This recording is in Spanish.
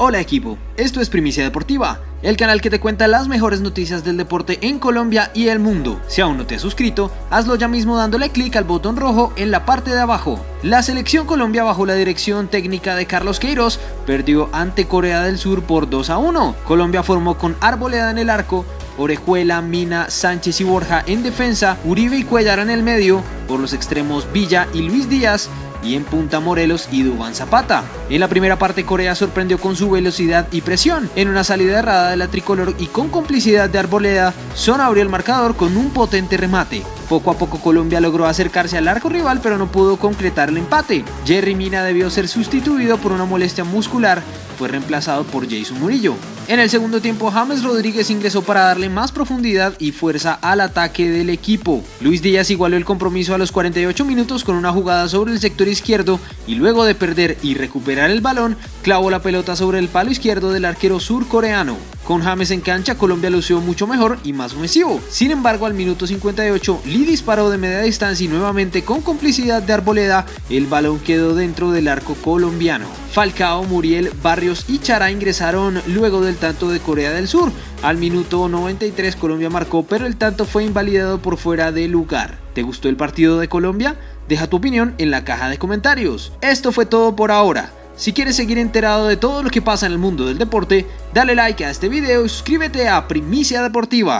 Hola equipo, esto es Primicia Deportiva, el canal que te cuenta las mejores noticias del deporte en Colombia y el mundo. Si aún no te has suscrito, hazlo ya mismo dándole clic al botón rojo en la parte de abajo. La selección Colombia bajo la dirección técnica de Carlos Queiroz perdió ante Corea del Sur por 2 a 1. Colombia formó con Arboleda en el arco, Orejuela, Mina, Sánchez y Borja en defensa, Uribe y Cuellar en el medio, por los extremos Villa y Luis Díaz, y en punta Morelos y Dubán Zapata. En la primera parte Corea sorprendió con su velocidad y presión. En una salida errada de la tricolor y con complicidad de Arboleda, Son abrió el marcador con un potente remate. Poco a poco Colombia logró acercarse al arco rival pero no pudo concretar el empate. Jerry Mina debió ser sustituido por una molestia muscular, fue reemplazado por Jason Murillo. En el segundo tiempo James Rodríguez ingresó para darle más profundidad y fuerza al ataque del equipo. Luis Díaz igualó el compromiso a los 48 minutos con una jugada sobre el sector izquierdo y luego de perder y recuperar el balón, clavó la pelota sobre el palo izquierdo del arquero surcoreano. Con James en cancha, Colombia lució mucho mejor y más ofensivo. Sin embargo, al minuto 58, Lee disparó de media distancia y nuevamente con complicidad de Arboleda, el balón quedó dentro del arco colombiano. Falcao, Muriel, Barrios y Chara ingresaron luego del tanto de Corea del Sur. Al minuto 93 Colombia marcó, pero el tanto fue invalidado por fuera de lugar. ¿Te gustó el partido de Colombia? Deja tu opinión en la caja de comentarios. Esto fue todo por ahora. Si quieres seguir enterado de todo lo que pasa en el mundo del deporte, dale like a este video y suscríbete a Primicia Deportiva.